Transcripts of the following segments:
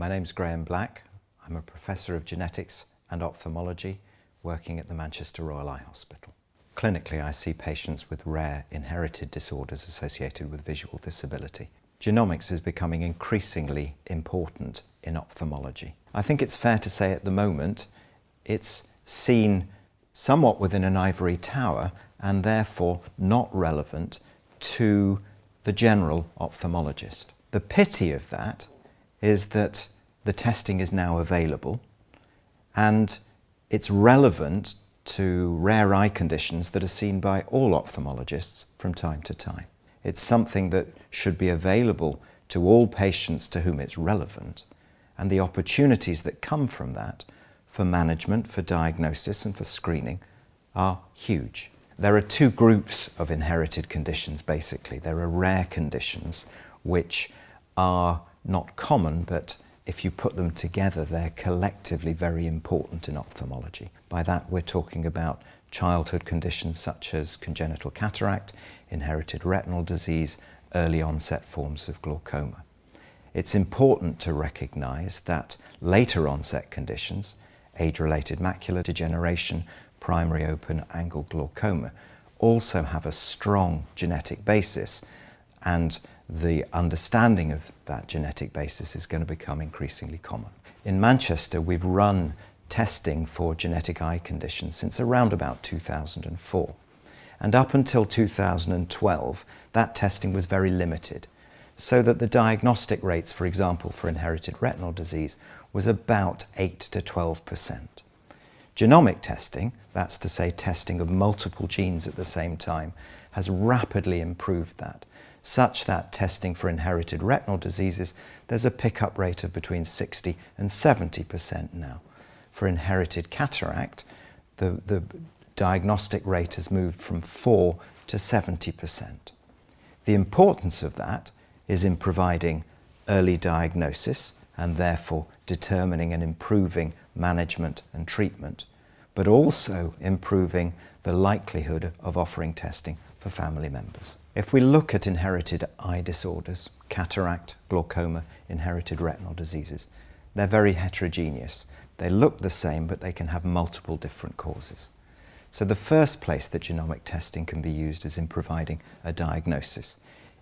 My name's Graeme Black. I'm a Professor of Genetics and Ophthalmology working at the Manchester Royal Eye Hospital. Clinically, I see patients with rare inherited disorders associated with visual disability. Genomics is becoming increasingly important in ophthalmology. I think it's fair to say at the moment it's seen somewhat within an ivory tower and therefore not relevant to the general ophthalmologist. The pity of that is that the testing is now available and it's relevant to rare eye conditions that are seen by all ophthalmologists from time to time. It's something that should be available to all patients to whom it's relevant and the opportunities that come from that for management, for diagnosis and for screening are huge. There are two groups of inherited conditions basically. There are rare conditions which are not common but if you put them together they're collectively very important in ophthalmology. By that we're talking about childhood conditions such as congenital cataract, inherited retinal disease, early onset forms of glaucoma. It's important to recognise that later onset conditions, age-related macular degeneration, primary open-angle glaucoma, also have a strong genetic basis and the understanding of that genetic basis is going to become increasingly common. In Manchester we've run testing for genetic eye conditions since around about 2004 and up until 2012 that testing was very limited so that the diagnostic rates for example for inherited retinal disease was about 8 to 12 percent. Genomic testing, that's to say testing of multiple genes at the same time, has rapidly improved that such that testing for inherited retinal diseases, there's a pickup rate of between 60 and 70% now. For inherited cataract, the, the diagnostic rate has moved from 4 to 70%. The importance of that is in providing early diagnosis and therefore determining and improving management and treatment, but also improving the likelihood of offering testing for family members. If we look at inherited eye disorders, cataract, glaucoma, inherited retinal diseases, they're very heterogeneous. They look the same, but they can have multiple different causes. So the first place that genomic testing can be used is in providing a diagnosis,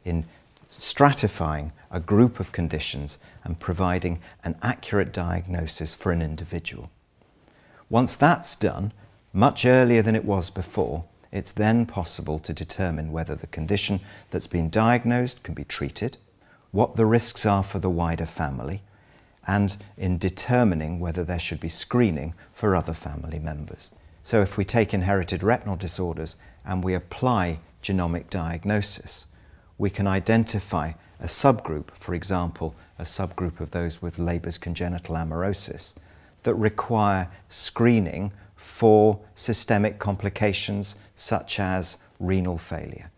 in stratifying a group of conditions and providing an accurate diagnosis for an individual. Once that's done, much earlier than it was before, it's then possible to determine whether the condition that's been diagnosed can be treated, what the risks are for the wider family, and in determining whether there should be screening for other family members. So if we take inherited retinal disorders and we apply genomic diagnosis, we can identify a subgroup, for example, a subgroup of those with Leber's congenital amaurosis, that require screening for systemic complications such as renal failure.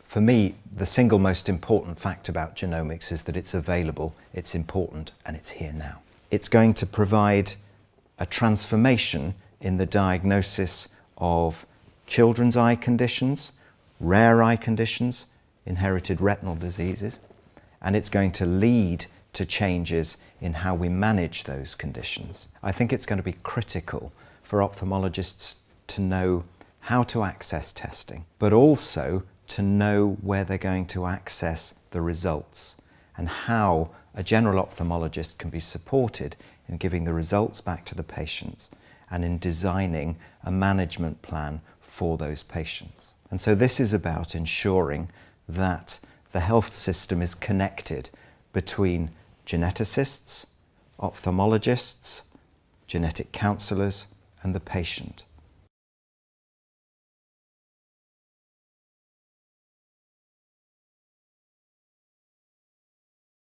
For me, the single most important fact about genomics is that it's available, it's important, and it's here now. It's going to provide a transformation in the diagnosis of children's eye conditions, rare eye conditions, inherited retinal diseases, and it's going to lead to changes in how we manage those conditions. I think it's going to be critical for ophthalmologists to know how to access testing, but also to know where they're going to access the results and how a general ophthalmologist can be supported in giving the results back to the patients and in designing a management plan for those patients. And so this is about ensuring that the health system is connected between geneticists, ophthalmologists, genetic counsellors and the patient.